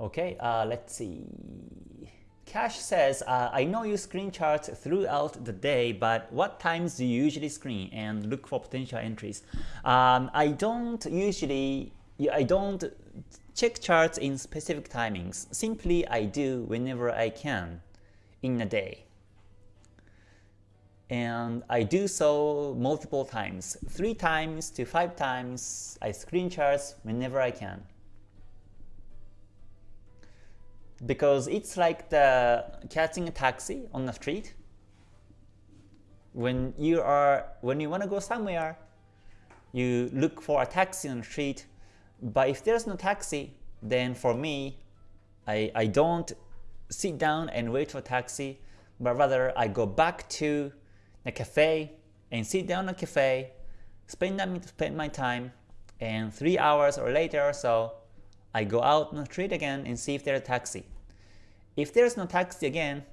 Okay, uh, let's see. Cash says, uh, I know you screen charts throughout the day, but what times do you usually screen and look for potential entries? Um, I don't usually, I don't check charts in specific timings. Simply, I do whenever I can in a day. And I do so multiple times, three times to five times. I screen charts whenever I can. Because it's like the catching a taxi on the street. When you are when you want to go somewhere, you look for a taxi on the street. But if there's no taxi, then for me, I, I don't sit down and wait for a taxi, but rather I go back to the cafe and sit down in a cafe, spend, spend my time, and three hours or later or so, I go out on the street again and see if there's a taxi. If there's no taxi again,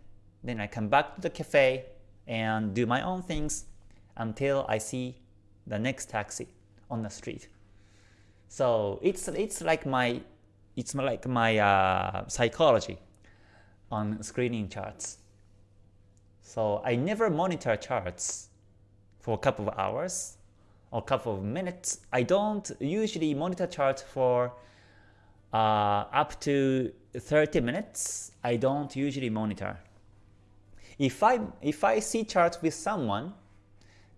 then I come back to the cafe and do my own things until I see the next taxi on the street. So it's it's like my it's like my uh, psychology on screening charts. So I never monitor charts for a couple of hours or a couple of minutes. I don't usually monitor charts for uh, up to 30 minutes, I don't usually monitor. If I, if I see charts with someone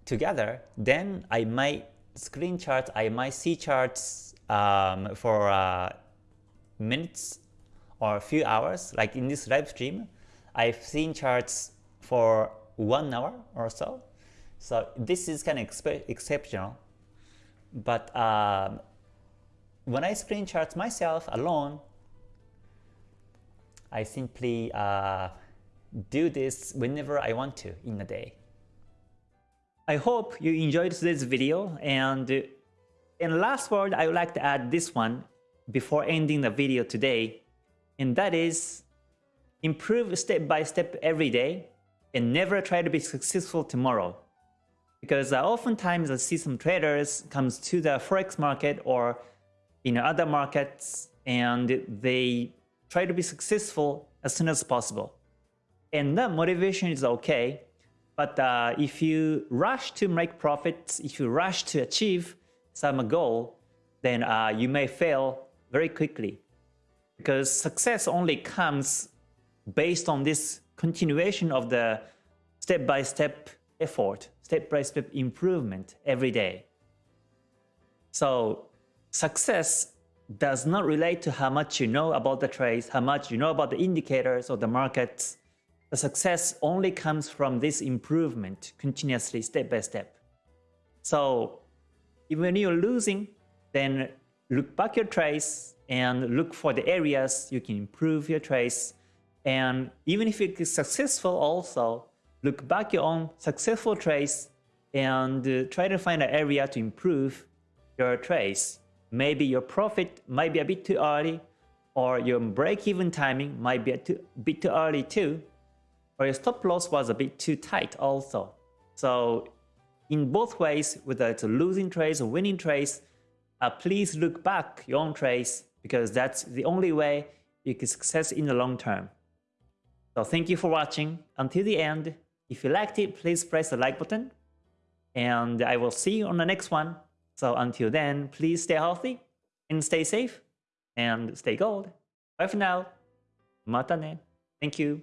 together, then I might screen chart, I might see charts um, for uh, minutes or a few hours, like in this live stream, I've seen charts for one hour or so. So this is kind of exceptional. But um, when I screen chart myself alone, I simply uh, do this whenever I want to in a day. I hope you enjoyed today's video and in last word I would like to add this one before ending the video today and that is improve step by step every day and never try to be successful tomorrow. Because uh, oftentimes I see some traders comes to the forex market or in other markets and they try to be successful as soon as possible. And that motivation is okay, but uh, if you rush to make profits, if you rush to achieve some goal, then uh, you may fail very quickly. Because success only comes based on this continuation of the step-by-step -step effort, step-by-step -step improvement every day. So success does not relate to how much you know about the trades, how much you know about the indicators or the markets. The success only comes from this improvement continuously step by step. So even when you're losing, then look back your trades and look for the areas you can improve your trades. And even if it is successful also, look back your own successful trades and uh, try to find an area to improve your trades maybe your profit might be a bit too early, or your break-even timing might be a too, bit too early too, or your stop loss was a bit too tight also. So in both ways, whether it's a losing trades or winning trades, uh, please look back your own trades because that's the only way you can success in the long term. So thank you for watching until the end. If you liked it, please press the like button. And I will see you on the next one. So until then, please stay healthy and stay safe and stay gold. Bye for now. Mata ne. Thank you.